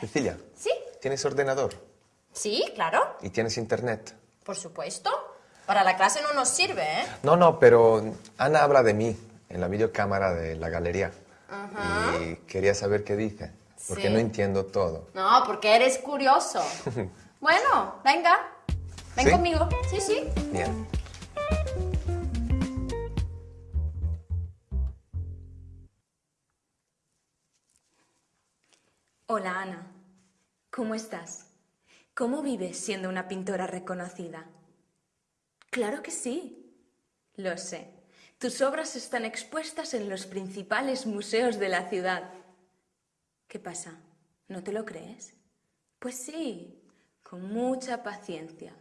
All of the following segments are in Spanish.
Cecilia, ¿Sí? ¿tienes ordenador? Sí, claro, ¿Y tienes internet? por supuesto. Para la clase no nos sirve, ¿eh? No, no, pero Ana habla de mí en la videocámara de la galería. Y quería saber qué dice, porque Sí. no entiendo todo. No, porque eres curioso. bueno, venga. Ven ¿Sí? conmigo. Sí, sí. Bien. Hola Ana, ¿cómo estás? ¿Cómo vives siendo una pintora reconocida? Claro que sí, lo sé. Tus obras están expuestas en los principales museos de la ciudad. ¿Qué pasa? ¿No te lo crees? Pues sí, con mucha paciencia.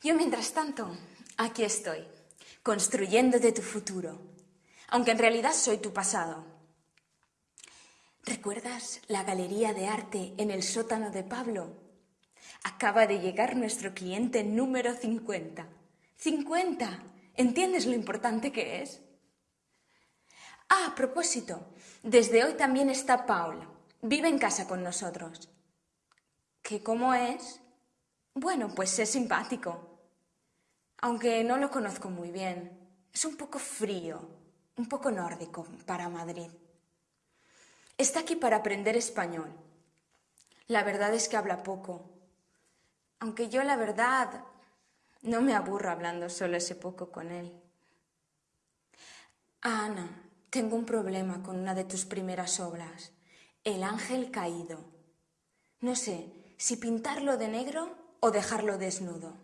Yo, mientras tanto, aquí estoy, construyéndote tu futuro, aunque en realidad soy tu pasado. ¿Recuerdas la galería de arte en el sótano de Pablo? Acaba de llegar nuestro cliente número 50. ¡50! ¿Entiendes lo importante que es? Ah, a propósito, desde hoy también está Paul. Vive en casa con nosotros. ¿Qué cómo es? Bueno, pues es simpático. Aunque no lo conozco muy bien. Es un poco frío, un poco nórdico para Madrid. Está aquí para aprender español. La verdad es que habla poco. Aunque yo la verdad no me aburro hablando solo ese poco con él. Ah, Ana, tengo un problema con una de tus primeras obras, El ángel caído. No sé si pintarlo de negro o dejarlo desnudo.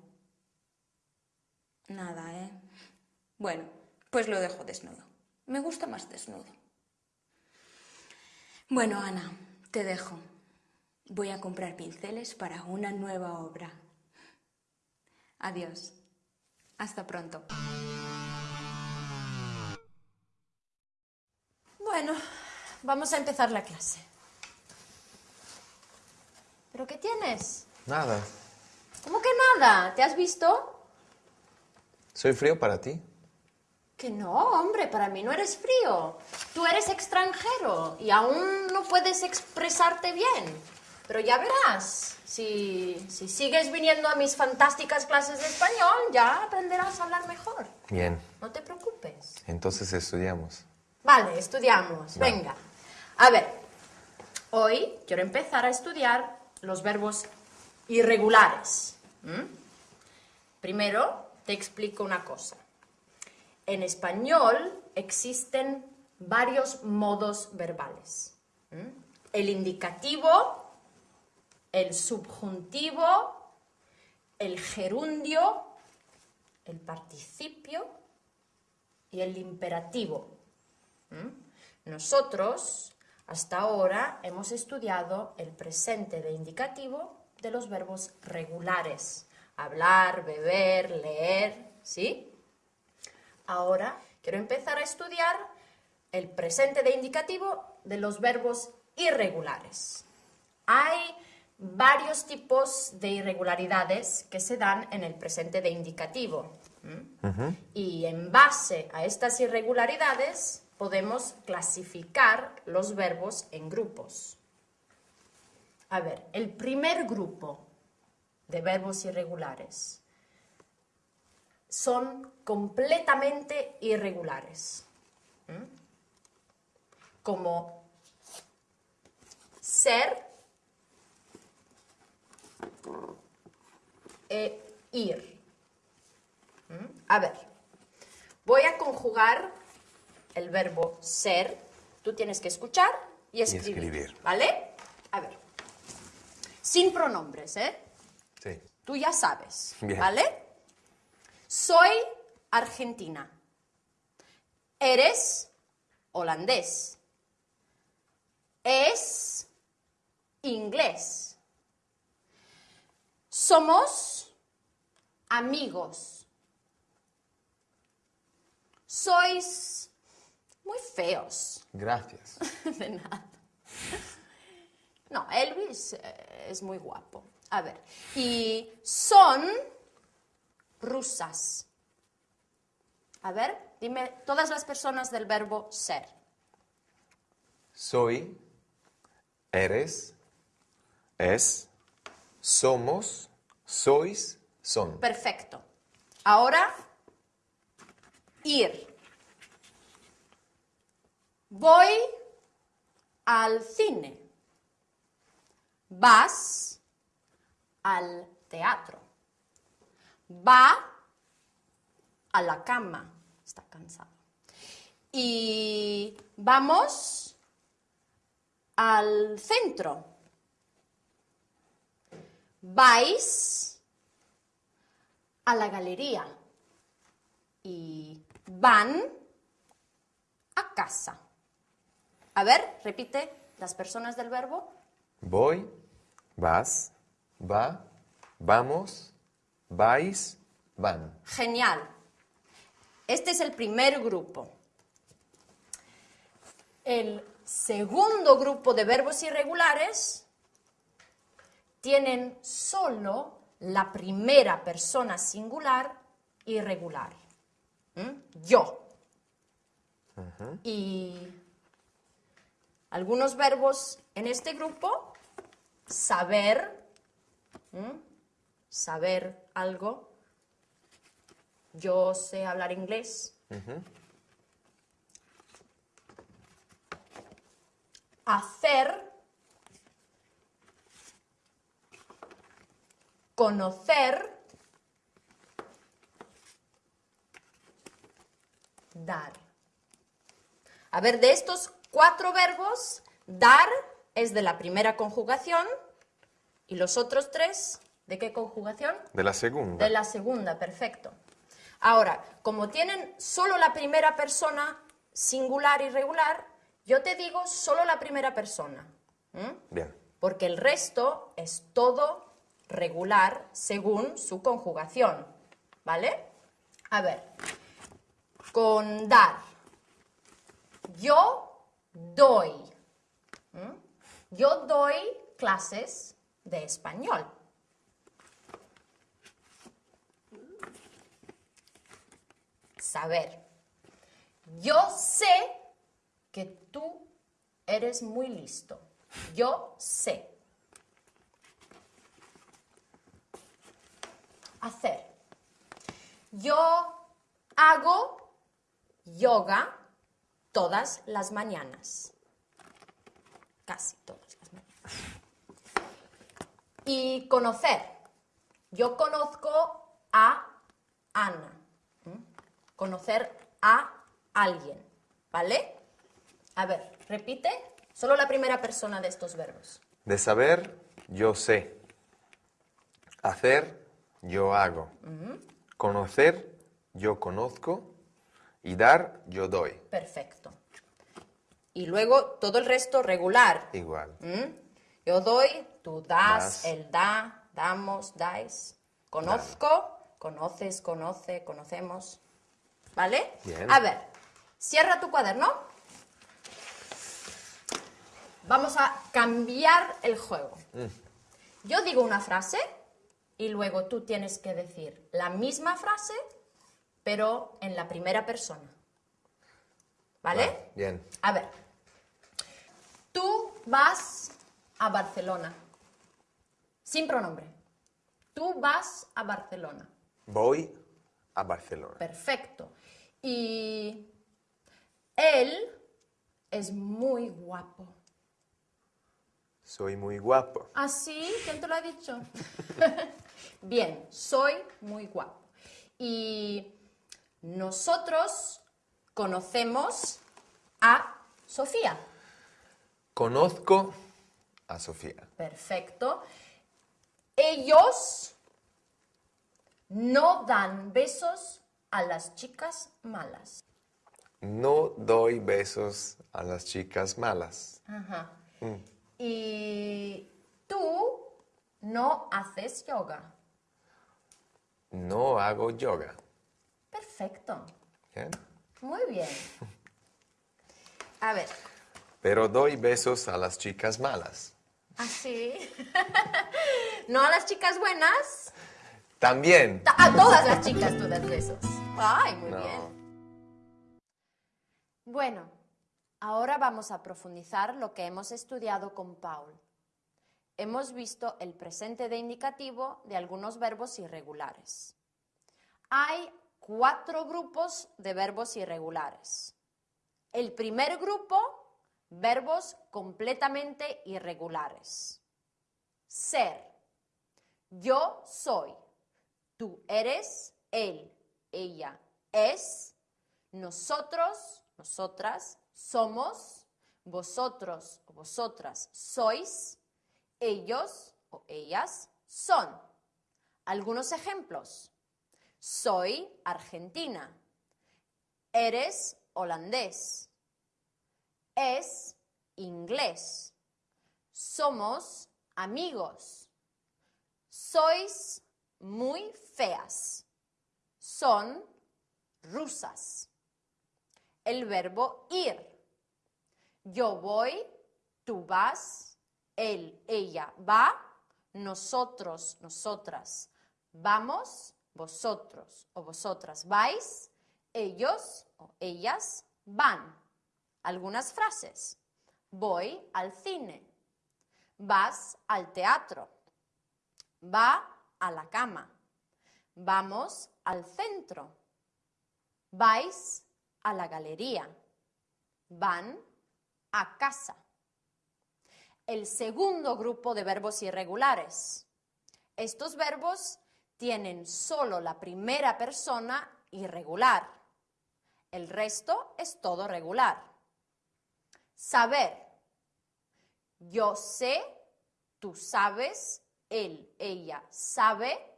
Nada, ¿eh? Bueno, pues lo dejo desnudo. Me gusta más desnudo. Bueno, Ana, te dejo. Voy a comprar pinceles para una nueva obra. Adiós. Hasta pronto. Bueno, vamos a empezar la clase. ¿Pero qué tienes? Nada. ¿Cómo que nada? ¿Te has visto? ¿Soy frío para ti? Que no, hombre, para mí no eres frío. Tú eres extranjero y aún no puedes expresarte bien. Pero ya verás, si, si sigues viniendo a mis fantásticas clases de español, ya aprenderás a hablar mejor. Bien. No te preocupes. Entonces estudiamos. Vale, estudiamos. Venga. A ver, hoy quiero empezar a estudiar los verbos irregulares. Primero, te explico una cosa. En español existen varios modos verbales. El indicativo, el subjuntivo, el gerundio, el participio y el imperativo. Nosotros, hasta ahora, hemos estudiado el presente de indicativo de los verbos regulares. Hablar, beber, leer, ¿sí? Ahora quiero empezar a estudiar el presente de indicativo de los verbos irregulares. Hay varios tipos de irregularidades que se dan en el presente de indicativo. Y en base a estas irregularidades podemos clasificar los verbos en grupos. A ver, el primer grupo de verbos irregulares son completamente irregulares. Como ser e ir. ¿Mm? A ver, voy a conjugar el verbo ser. Tú tienes que escuchar y escribir. escribir. ¿Vale? A ver. Sin pronombres, ¿eh? Sí. Tú ya sabes, Bien. ¿vale? Soy argentina. Eres holandés. Es inglés. Somos amigos. Sois muy feos. Gracias. De nada. No, Elvis eh, es muy guapo. A ver. Y son rusas. A ver, dime todas las personas del verbo ser. Soy eres, es, somos, sois, son. Perfecto. Ahora, ir. Voy al cine. Vas al teatro. Va a la cama. Está cansado. Y vamos al centro. Vais a la galería y van a casa. A ver, repite las personas del verbo. Voy, vas, va, vamos, vais, van. Genial. Este es el primer grupo. El segundo grupo de verbos irregulares tienen solo la primera persona singular irregular. ¿Mm? Yo. Y algunos verbos en este grupo, saber, ¿Mm? Saber algo. Yo sé hablar inglés. Hacer. Conocer. Dar. A ver, de estos cuatro verbos, dar es de la primera conjugación y los otros tres, ¿de qué conjugación? De la segunda. De la segunda, perfecto. Ahora, como tienen solo la primera persona singular y regular, yo te digo solo la primera persona. Bien. Porque el resto es todo regular según su conjugación. ¿Vale? A ver, con dar. Yo doy. Yo doy clases de español. Saber. Yo sé que tú eres muy listo. Yo sé. Hacer. Yo hago yoga todas las mañanas. Casi todas las mañanas. Y conocer. Yo conozco a Ana. Conocer a alguien. ¿Vale? A ver, repite. Solo la primera persona de estos verbos. De saber, yo sé. Hacer, yo hago. Conocer, yo conozco. Y dar, yo doy. Perfecto. Y luego todo el resto regular. Igual. ¿Mm? Yo doy, tú das, Das. él da, damos, dais. Conozco, conoces, conoce, conocemos. ¿Vale? Bien. A ver, cierra tu cuaderno. Vamos a cambiar el juego. Yo digo una frase y luego tú tienes que decir la misma frase, pero en la primera persona. ¿Vale? Vale, bien. A ver, tú vas a Barcelona. Sin pronombre. Tú vas a Barcelona. Voy a Barcelona. Perfecto. Y él es muy guapo. Soy muy guapo. ¿Ah, sí? ¿Quién te lo ha dicho? Bien, soy muy guapo. Y nosotros conocemos a Sofía. Conozco a Sofía. Perfecto. Ellos no dan besos a las chicas malas. No doy besos a las chicas malas. Ajá. Y tú no haces yoga. No hago yoga. Perfecto. Bien. Muy bien. A ver, Pero doy besos a las chicas malas. así. no a las chicas buenas, También. ta- a todas las chicas tú das besos. Ay, muy No. bien. Bueno, Ahora vamos a profundizar lo que hemos estudiado con Paul. Hemos visto el presente de indicativo de algunos verbos irregulares. Hay cuatro grupos de verbos irregulares. El primer grupo, verbos completamente irregulares. Ser. Yo soy. Tú eres. Él. Ella. Es. Nosotros. Nosotras. Somos. Vosotros o vosotras sois. Ellos o ellas son. Algunos ejemplos. Soy argentina. Eres holandés. Es inglés. Somos amigos. Sois muy feas. Son rusas. El verbo ir. Yo voy, tú vas, él, ella va, nosotros, nosotras vamos, vosotros o vosotras vais, ellos o ellas van. Algunas frases. Voy al cine. Vas al teatro. Va a la cama. Vamos al centro. Vais a la galería. Van a casa. El segundo grupo de verbos irregulares. Estos verbos tienen solo la primera persona irregular. El resto es todo regular. Saber. Yo sé, tú sabes, él, ella sabe,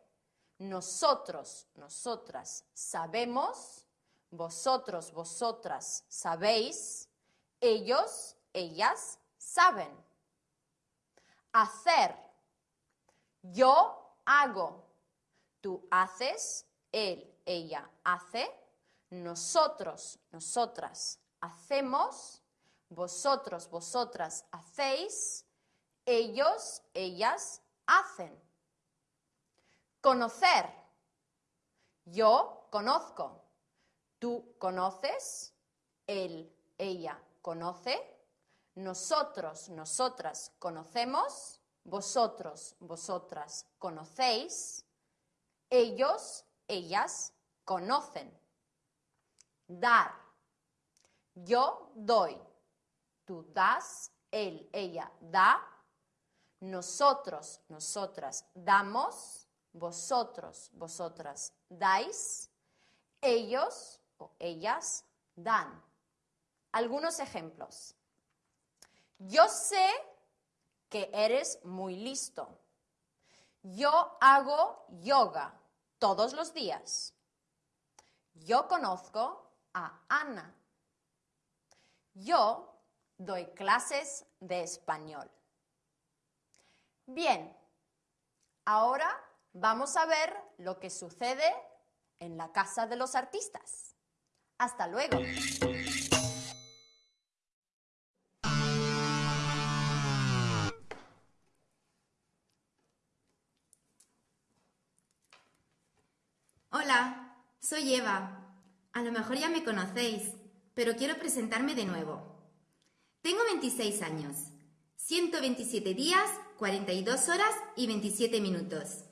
nosotros, nosotras sabemos, vosotros, vosotras sabéis, ellos, ellas saben. Hacer. Yo hago. Tú haces, él, ella hace, nosotros, nosotras hacemos, vosotros, vosotras hacéis, ellos, ellas hacen. Conocer. Yo conozco. Tú conoces. Él, ella conoce. Nosotros, nosotras conocemos. Vosotros, vosotras conocéis ellos, ellas conocen. Dar. Yo doy. Tú das, él, ella da. Nosotros, nosotras damos. Vosotros, vosotras dais. Ellos o ellas dan. Algunos ejemplos. Yo sé que eres muy listo. Yo hago yoga todos los días. Yo conozco a Ana. Yo doy clases de español. Bien, ahora vamos a ver lo que sucede en la casa de los artistas. Hasta luego. Hola, soy Eva. A lo mejor ya me conocéis, pero quiero presentarme de nuevo. Tengo 26 años, 127 días, 42 horas y 27 minutos.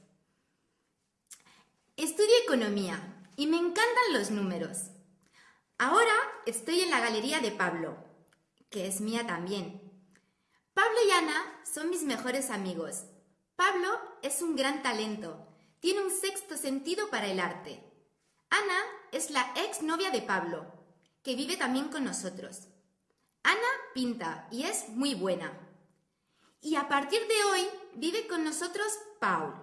Estudio economía y me encantan los números. Ahora estoy en la galería de Pablo, que es mía también. Pablo y Ana son mis mejores amigos. Pablo es un gran talento tiene un sexto sentido para el arte. Ana es la ex novia de Pablo, que vive también con nosotros. Ana pinta y es muy buena. Y a partir de hoy vive con nosotros Paul.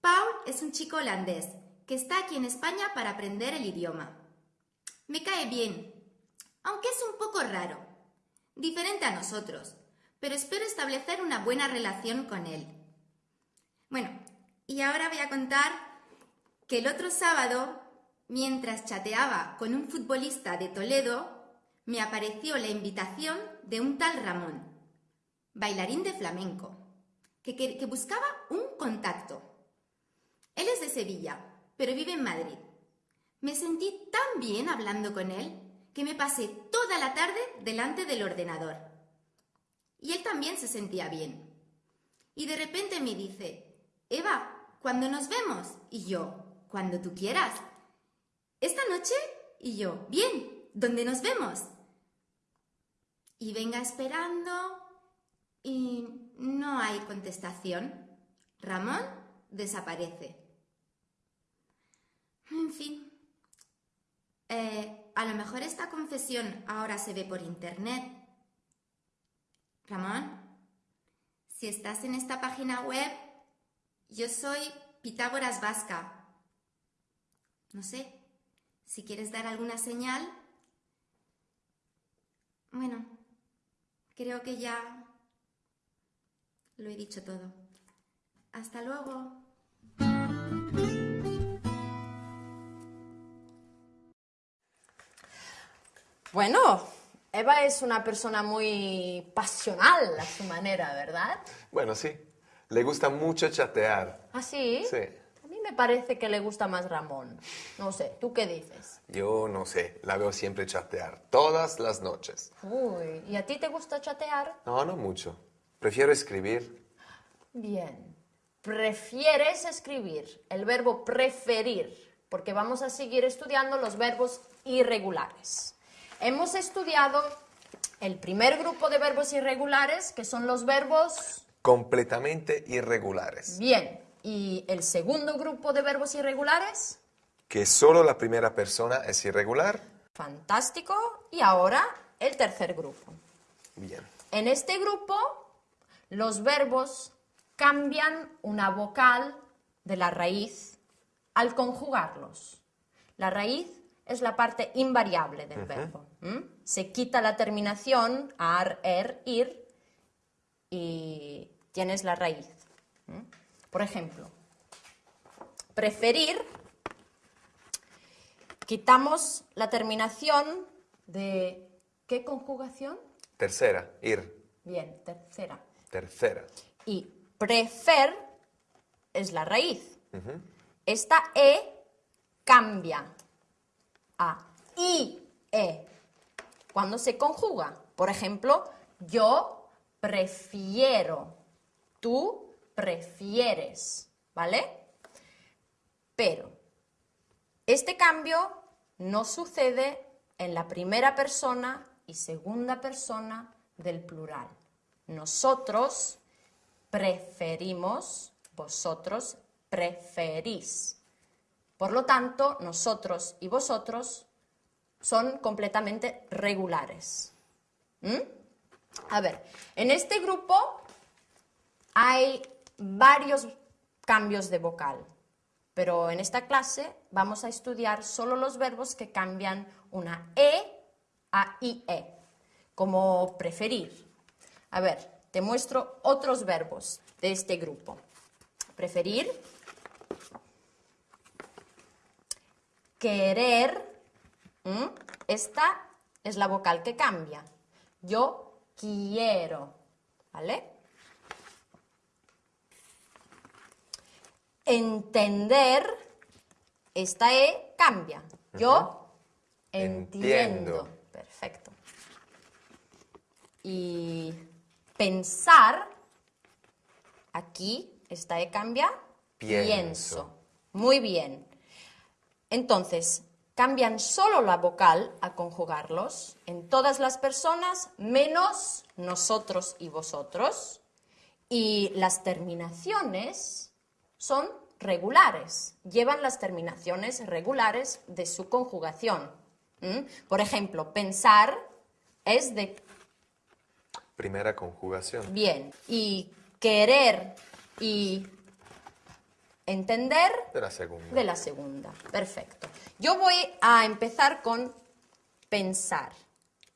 Paul es un chico holandés que está aquí en España para aprender el idioma. Me cae bien, aunque es un poco raro, diferente a nosotros, pero espero establecer una buena relación con él. Bueno, y ahora voy a contar que el otro sábado, mientras chateaba con un futbolista de Toledo, me apareció la invitación de un tal Ramón, bailarín de flamenco, que, que, buscaba un contacto. Él es de Sevilla, pero vive en Madrid. Me sentí tan bien hablando con él que me pasé toda la tarde delante del ordenador. Y él también se sentía bien. Y de repente me dice, Eva, ¿cuándo nos vemos? Y yo, cuando tú quieras. ¿Esta noche? Y yo, bien, ¿dónde nos vemos? Y venga esperando y no hay contestación. Ramón desaparece. En fin. Eh, a lo mejor esta confesión ahora se ve por internet. Ramón, si estás en esta página web, yo soy Pitágoras Vasca. No sé, si quieres dar alguna señal. Bueno, creo que ya lo he dicho todo. Hasta luego. Bueno, Eva es una persona muy pasional a su manera, ¿verdad? Bueno, sí. Le gusta mucho chatear. ¿Ah, sí? Sí. A mí me parece que le gusta más Ramón. No sé, ¿tú qué dices? Yo no sé, la veo siempre chatear, todas las noches. Uy, ¿y a ti te gusta chatear? No, no mucho. Prefiero escribir. Bien. Prefieres escribir el verbo preferir, porque vamos a seguir estudiando los verbos irregulares. Hemos estudiado el primer grupo de verbos irregulares, que son los verbos... Completamente irregulares. Bien. ¿Y el segundo grupo de verbos irregulares? Que solo la primera persona es irregular. Fantástico. Y ahora el tercer grupo. Bien. En este grupo, los verbos cambian una vocal de la raíz al conjugarlos. La raíz es la parte invariable del verbo. Se quita la terminación ar, er, ir y tienes la raíz. Por ejemplo, preferir, quitamos la terminación de ¿qué conjugación? Tercera, ir. Bien, tercera. Tercera. Y prefer es la raíz. Esta E cambia a IE cuando se conjuga. Por ejemplo, yo prefiero, tú prefieres, ¿vale? Pero este cambio no sucede en la primera persona y segunda persona del plural. Nosotros preferimos, vosotros preferís. Por lo tanto, nosotros y vosotros son completamente regulares. ¿Mm? A ver, en este grupo hay varios cambios de vocal, pero en esta clase vamos a estudiar solo los verbos que cambian una E a IE, como preferir. A ver, te muestro otros verbos de este grupo. Preferir, querer, esta es la vocal que cambia. Yo quiero, ¿vale? Entender, esta E cambia. Yo entiendo. Perfecto. Y pensar, aquí esta E cambia. Pienso. Muy bien. Entonces, cambian solo la vocal a conjugarlos en todas las personas menos nosotros y vosotros. Y las terminaciones son regulares, llevan las terminaciones regulares de su conjugación. ¿Mm? Por ejemplo, pensar es de... Primera conjugación. Bien. Y querer y entender De la segunda. de la segunda. Perfecto. Yo voy a empezar con pensar.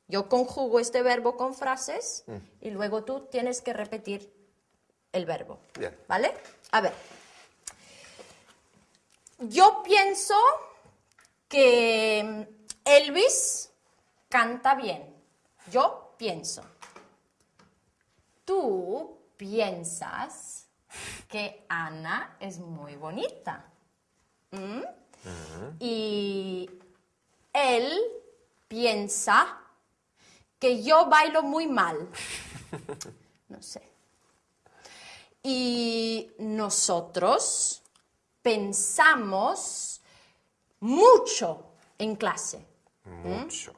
Yo conjugo este verbo con frases y luego tú tienes que repetir el verbo. Bien. ¿Vale? A ver. Yo pienso que Elvis canta bien. Yo pienso. Tú piensas que Ana es muy bonita. ¿Mm? Y él piensa que yo bailo muy mal. No sé. Y nosotros pensamos mucho en clase. Mucho.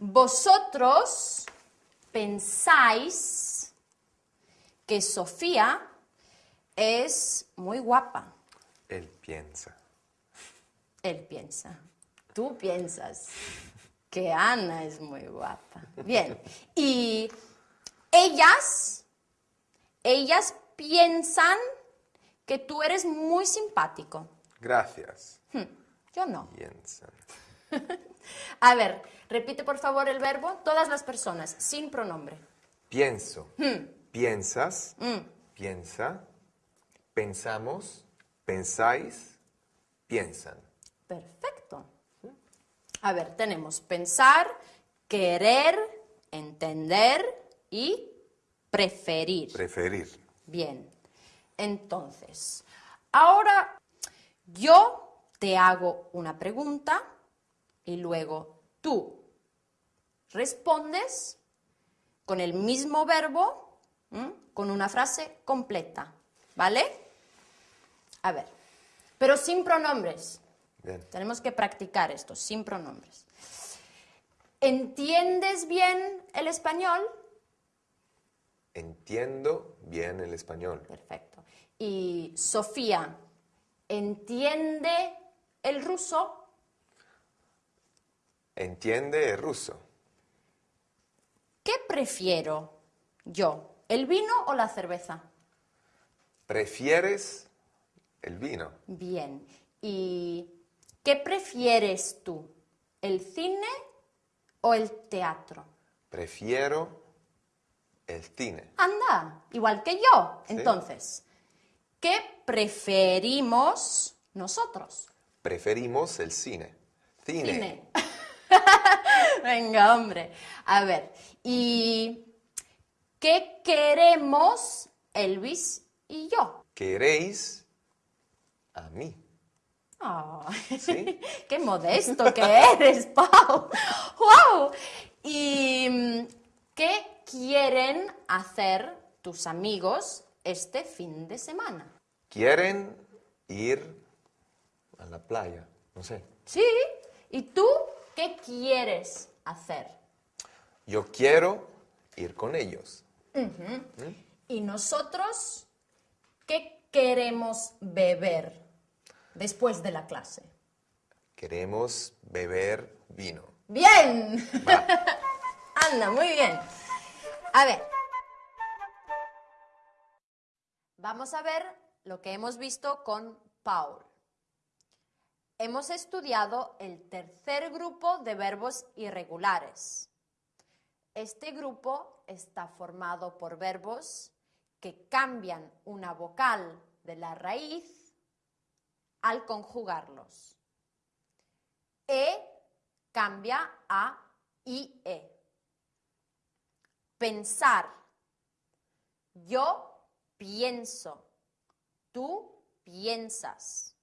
Vosotros pensáis que Sofía es muy guapa. Él piensa. Él piensa. Tú piensas que Ana es muy guapa. Bien. Y ellas, ellas piensan que tú eres muy simpático. Gracias. Hmm, Yo no. Piensan. A ver, repite por favor el verbo. Todas las personas, sin pronombre. Pienso. Piensas. Piensa. Pensamos. Pensáis. Piensan. Perfecto. A ver, tenemos pensar, querer, entender y preferir. Preferir. Bien. Entonces, ahora yo te hago una pregunta y luego tú respondes con el mismo verbo, ¿m? con una frase completa. ¿Vale? A ver, pero sin pronombres. Bien. Tenemos que practicar esto, sin pronombres. ¿Entiendes bien el español? Entiendo bien el español. Perfecto. Y Sofía, ¿entiende el ruso? Entiende el ruso. ¿Qué prefiero yo? ¿El vino o la cerveza? ¿Prefieres el vino? Bien. ¿Y qué prefieres tú? ¿El cine o el teatro? Prefiero el cine. Anda, igual que yo. Sí. Entonces, ¿qué preferimos nosotros? Preferimos el cine. Cine. Cine. Venga, hombre. A ver, ¿y qué queremos Elvis y yo? ¿Queréis a mí? Ay, ¿Sí? ¡Qué modesto que eres, Pau! ¡Wow! ¿Y mm, qué quieren hacer tus amigos este fin de semana? ¿Quieren ir a la playa? No sé. ¿Sí? ¿Y tú qué quieres hacer? Yo quiero ir con ellos. ¿Y nosotros qué queremos beber después de la clase? Queremos beber vino. ¡Bien! Va. Anda, muy bien. A ver. Vamos a ver lo que hemos visto con Paul. Hemos estudiado el tercer grupo de verbos irregulares. Este grupo está formado por verbos que cambian una vocal de la raíz al conjugarlos. E cambia a IE. Pensar. Yo pienso. Tú piensas.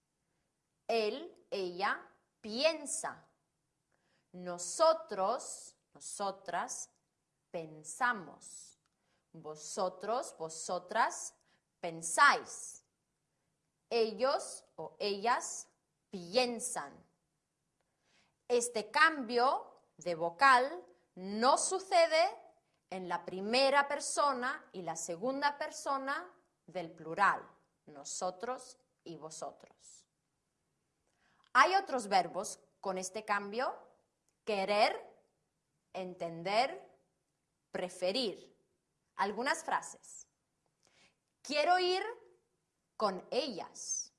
Él, ella piensa. Nosotros, nosotras pensamos. Vosotros, vosotras pensáis. Ellos o ellas piensan. Este cambio de vocal no sucede en la primera persona y la segunda persona del plural, nosotros y vosotros. Hay otros verbos con este cambio, querer, entender, preferir. Algunas frases. Quiero ir con ellas.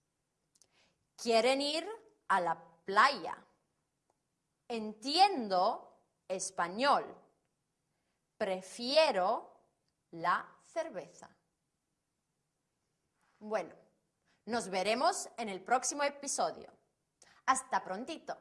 Quieren ir a la playa. Entiendo español. Prefiero la cerveza. Bueno, nos veremos en el próximo episodio. Hasta prontito.